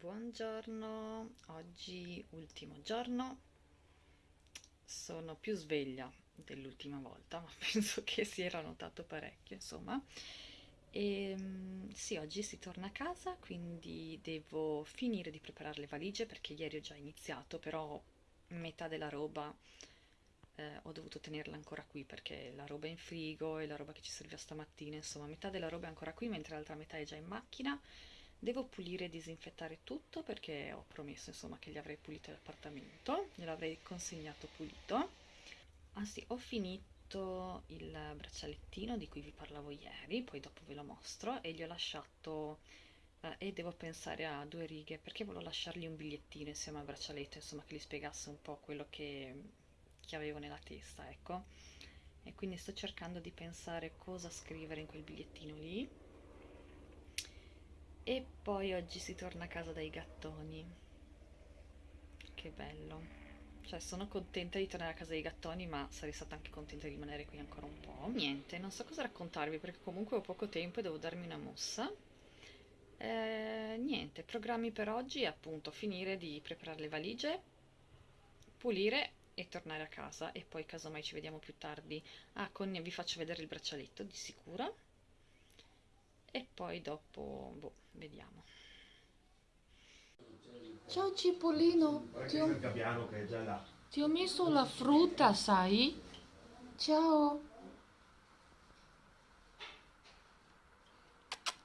Buongiorno, oggi ultimo giorno, sono più sveglia dell'ultima volta, ma penso che si era notato parecchio, insomma. E mm, sì, oggi si torna a casa, quindi devo finire di preparare le valigie perché ieri ho già iniziato, però metà della roba eh, ho dovuto tenerla ancora qui perché la roba è in frigo e la roba che ci serviva stamattina, insomma, metà della roba è ancora qui, mentre l'altra metà è già in macchina. Devo pulire e disinfettare tutto perché ho promesso, insomma, che gli avrei pulito l'appartamento, gliel'avrei consegnato pulito. Ah sì, ho finito il braccialettino di cui vi parlavo ieri, poi dopo ve lo mostro, e gli ho lasciato eh, e devo pensare a due righe perché volevo lasciargli un bigliettino insieme al braccialetto, insomma, che gli spiegasse un po' quello che che avevo nella testa, ecco. E quindi sto cercando di pensare cosa scrivere in quel bigliettino lì. E poi oggi si torna a casa dai gattoni. Che bello. Cioè, sono contenta di tornare a casa dei gattoni, ma sarei stata anche contenta di rimanere qui ancora un po'. Niente, non so cosa raccontarvi perché comunque ho poco tempo e devo darmi una mossa. Eh, niente, programmi per oggi appunto finire di preparare le valigie, pulire e tornare a casa e poi casomai ci vediamo più tardi. Ah, con vi faccio vedere il braccialetto di sicuro e poi dopo, boh, vediamo. Ciao Cipollino, ti ho, ti ho messo la frutta, sai? Ciao.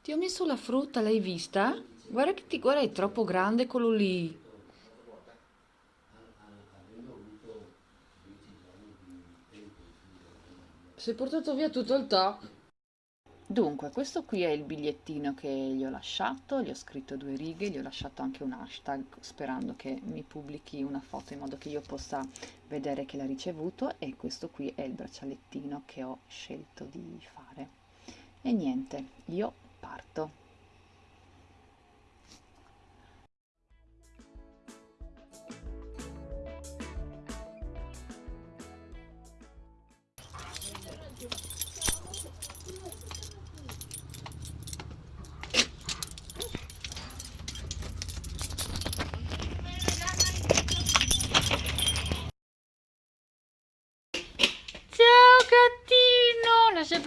Ti ho messo la frutta, l'hai vista? Guarda che ti guarda, è troppo grande quello lì. Si è portato via tutto il tacco. Dunque, questo qui è il bigliettino che gli ho lasciato, gli ho scritto due righe, gli ho lasciato anche un hashtag sperando che mi pubblichi una foto in modo che io possa vedere che l'ha ricevuto e questo qui è il braccialettino che ho scelto di fare. E niente, io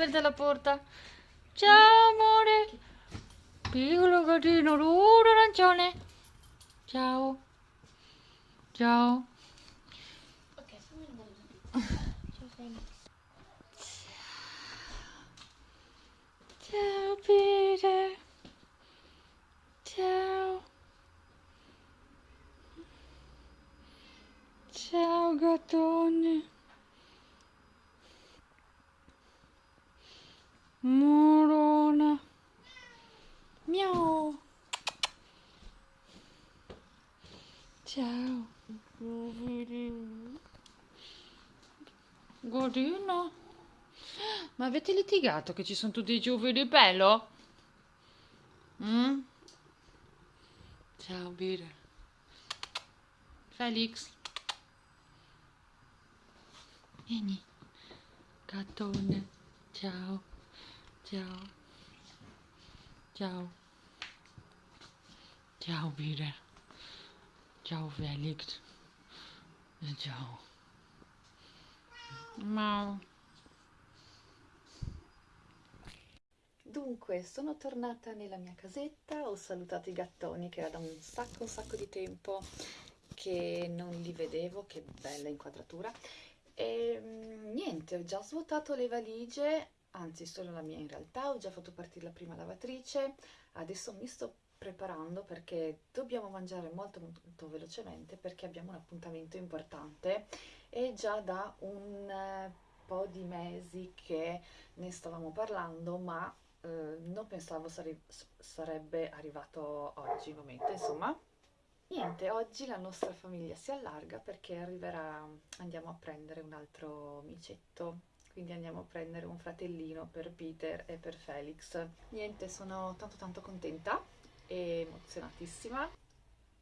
aperta la porta. Ciao amore. Piccolo gattino duro arancione. Ciao. Ciao. Ok. Ciao Peter. Ciao. Ciao gattone. Morona. Miau. Ciao. Godino. Ma avete litigato che ci sono tutti i ciuffi di pelo? Mm? Ciao, Bire. Felix. Vieni. Gattone. Ciao. Ciao. Ciao. Ciao Peter. Ciao Felix. Ciao. Mau. Dunque, sono tornata nella mia casetta, ho salutato i gattoni che era da un sacco, un sacco di tempo che non li vedevo, che bella inquadratura. E mm, niente, ho già svuotato le valigie, anzi solo la mia in realtà, ho già fatto partire la prima lavatrice, adesso mi sto preparando perché dobbiamo mangiare molto molto velocemente perché abbiamo un appuntamento importante e già da un eh, po' di mesi che ne stavamo parlando ma eh, non pensavo sare sarebbe arrivato oggi il momento insomma. Niente oggi la nostra famiglia si allarga perché arriverà andiamo a prendere un altro micetto quindi andiamo a prendere un fratellino per Peter e per Felix. Niente, sono tanto tanto contenta e emozionatissima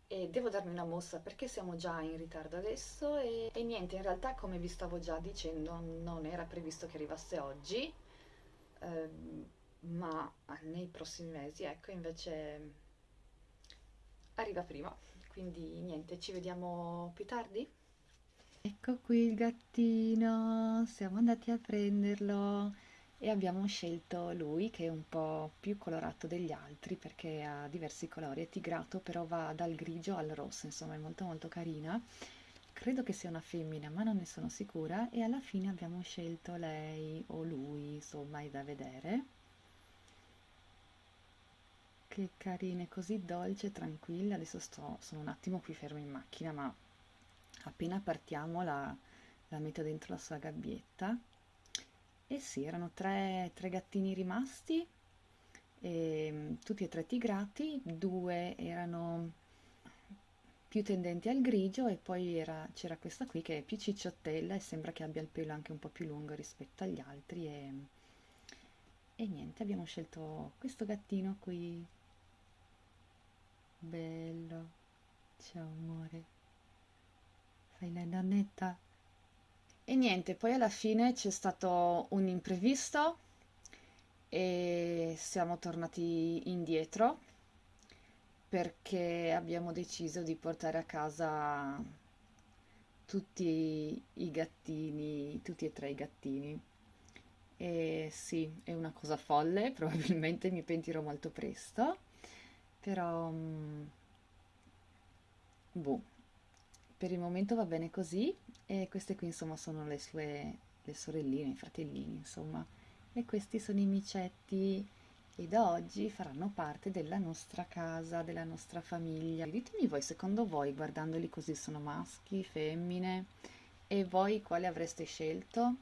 e devo darmi una mossa perché siamo già in ritardo adesso e, e, niente, in realtà come vi stavo già dicendo non era previsto che arrivasse oggi, ehm, ma nei prossimi mesi, ecco, invece arriva prima. Quindi niente, ci vediamo più tardi. Ecco qui il gattino, siamo andati a prenderlo e abbiamo scelto lui che è un po' più colorato degli altri perché ha diversi colori, è tigrato però va dal grigio al rosso, insomma è molto molto carina. Credo che sia una femmina ma non ne sono sicura e alla fine abbiamo scelto lei o lui, insomma è da vedere. Che carina, così dolce e tranquilla, adesso sto, sono un attimo qui ferma in macchina ma appena partiamo la, la metto dentro la sua gabbietta. E sì, erano tre, tre gattini rimasti e, ehm, tutti e tre tigrati, due erano più tendenti al grigio e poi c'era questa qui che è più cicciottella e sembra che abbia il pelo anche un po' più lungo rispetto agli altri e, e niente, abbiamo scelto questo gattino qui. Bello. Ciao amore fai la nannetta e niente, poi alla fine c'è stato un imprevisto e siamo tornati indietro perché abbiamo deciso di portare a casa tutti i gattini, tutti e tre i gattini. E sì, è una cosa folle, probabilmente mi pentirò molto presto, però... Mm, boh per il momento va bene così e queste qui insomma sono le sue le sorelline, i fratellini insomma e questi sono i micetti e da oggi faranno parte della nostra casa, della nostra famiglia. Ditemi voi, secondo voi, guardandoli così, sono maschi, femmine? E voi quale avreste scelto?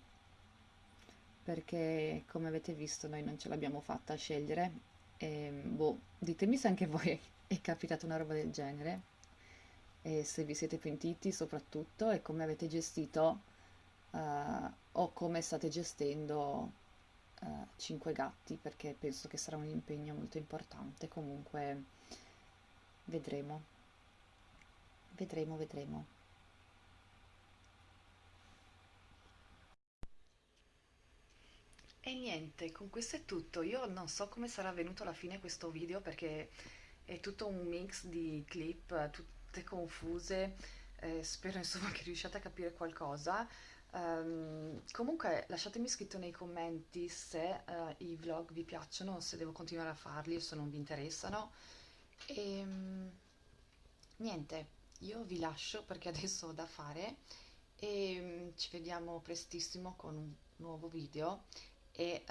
Perché, come avete visto, noi non ce l'abbiamo fatta a scegliere. E, boh, ditemi se anche voi è capitata una roba del genere e se vi siete pentiti soprattutto e come avete gestito uh, o come state gestendo uh, eh, 5 gatti perché penso che sarà un impegno molto importante. Comunque vedremo. Vedremo vedremo. E niente con questo è tutto. Io non so come sarà venuto alla fine questo video perché è tutto un mix di clip tutto tutte confuse, eh, spero insomma che riusciate a capire qualcosa. Um, comunque lasciatemi scritto nei commenti se uh, i vlog vi piacciono, se devo continuare a farli o se non vi interessano. E um, niente, io vi lascio perché adesso ho da fare e um, ci vediamo prestissimo con un nuovo video e,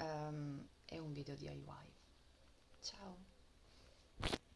e un video DIY. Ciao!